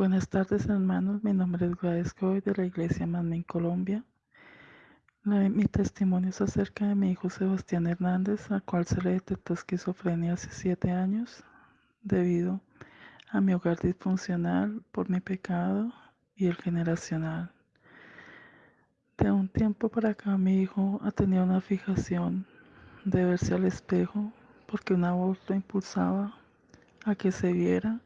Buenas tardes, hermanos. Mi nombre es Gladys Coy de la Iglesia Manmin Colombia. Mi testimonio es acerca de mi hijo Sebastián Hernández, al cual se le detectó esquizofrenia hace siete años debido a mi hogar disfuncional por mi pecado y el generacional. De un tiempo para acá mi hijo ha tenido una fijación de verse al espejo porque una voz lo impulsaba a que se viera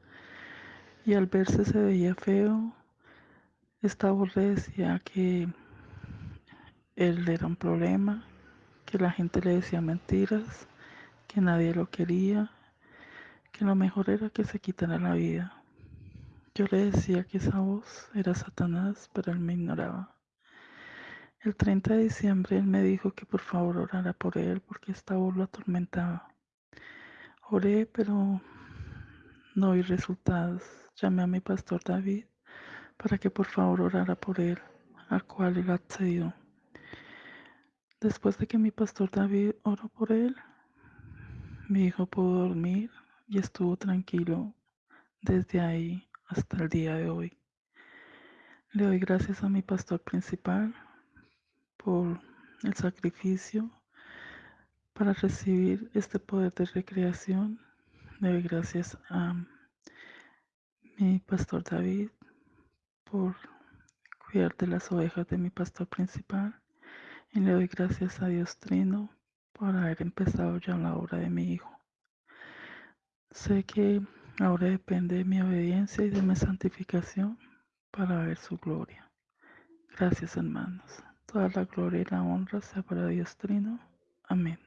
y al verse se veía feo. Esta voz le decía que él era un problema, que la gente le decía mentiras, que nadie lo quería, que lo mejor era que se quitara la vida. Yo le decía que esa voz era Satanás, pero él me ignoraba. El 30 de diciembre él me dijo que por favor orara por él porque esta voz lo atormentaba. Oré, pero no vi resultados. Llamé a mi pastor David para que por favor orara por él, al cual él accedió. Después de que mi pastor David oró por él, mi hijo pudo dormir y estuvo tranquilo desde ahí hasta el día de hoy. Le doy gracias a mi pastor principal por el sacrificio para recibir este poder de recreación. Le doy gracias a mi pastor David por cuidar de las ovejas de mi pastor principal y le doy gracias a Dios Trino por haber empezado ya la obra de mi hijo. Sé que ahora depende de mi obediencia y de mi santificación para ver su gloria. Gracias hermanos. Toda la gloria y la honra sea para Dios Trino. Amén.